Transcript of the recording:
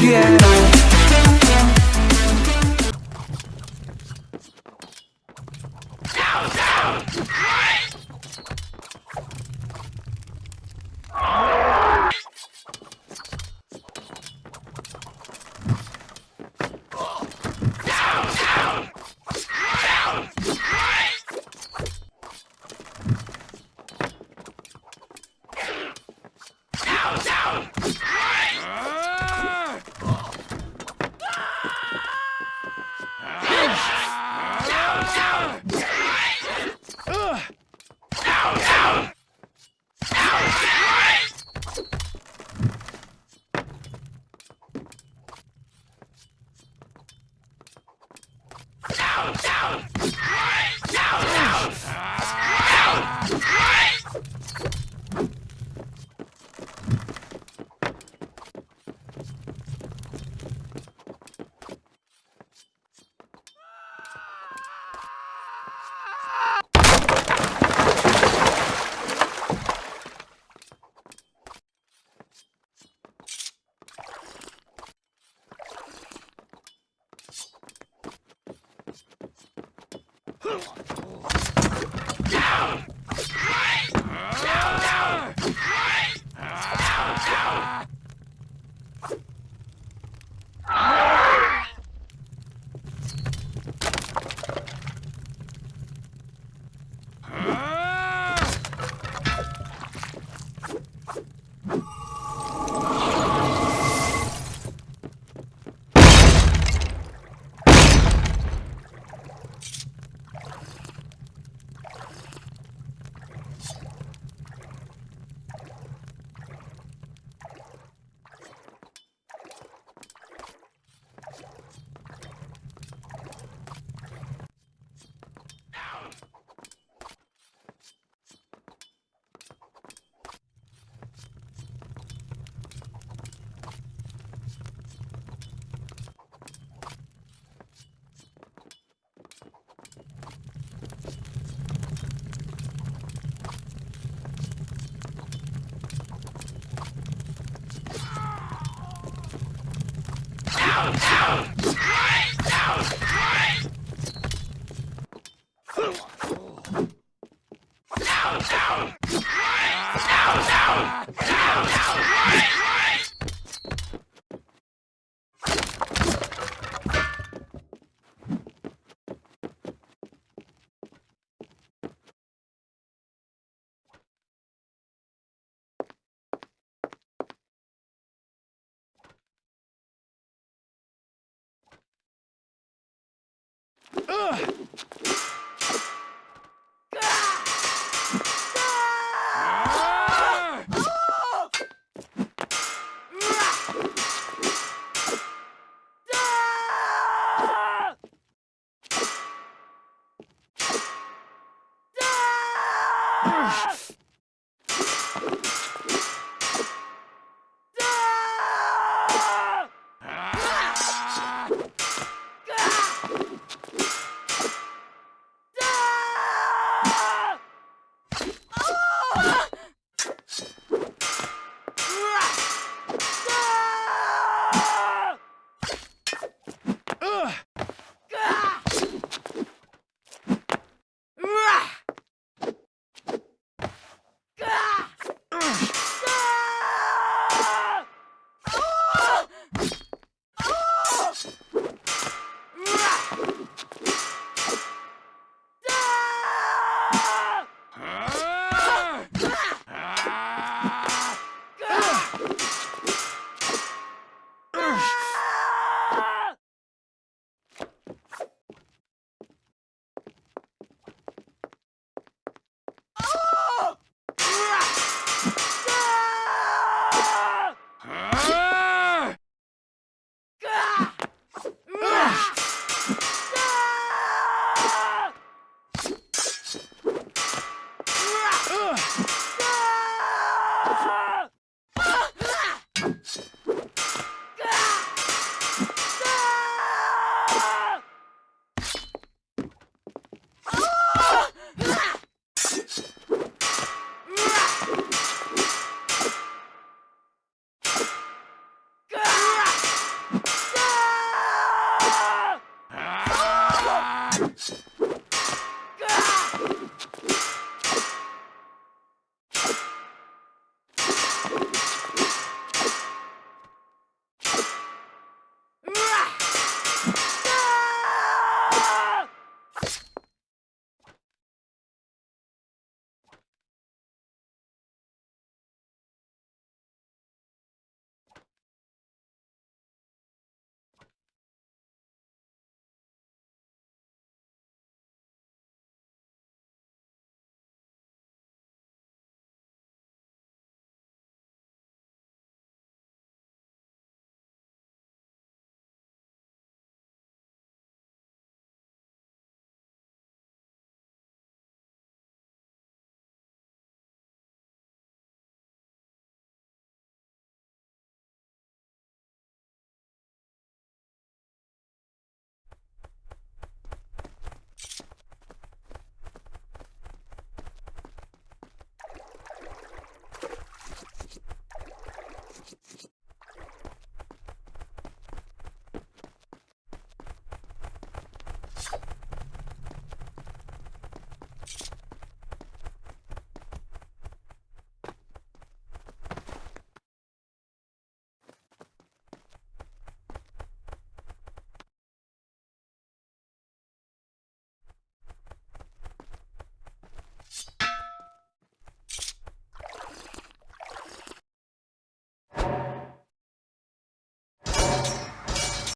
Yeah. Down, down. one. Get up Ah! Thanks.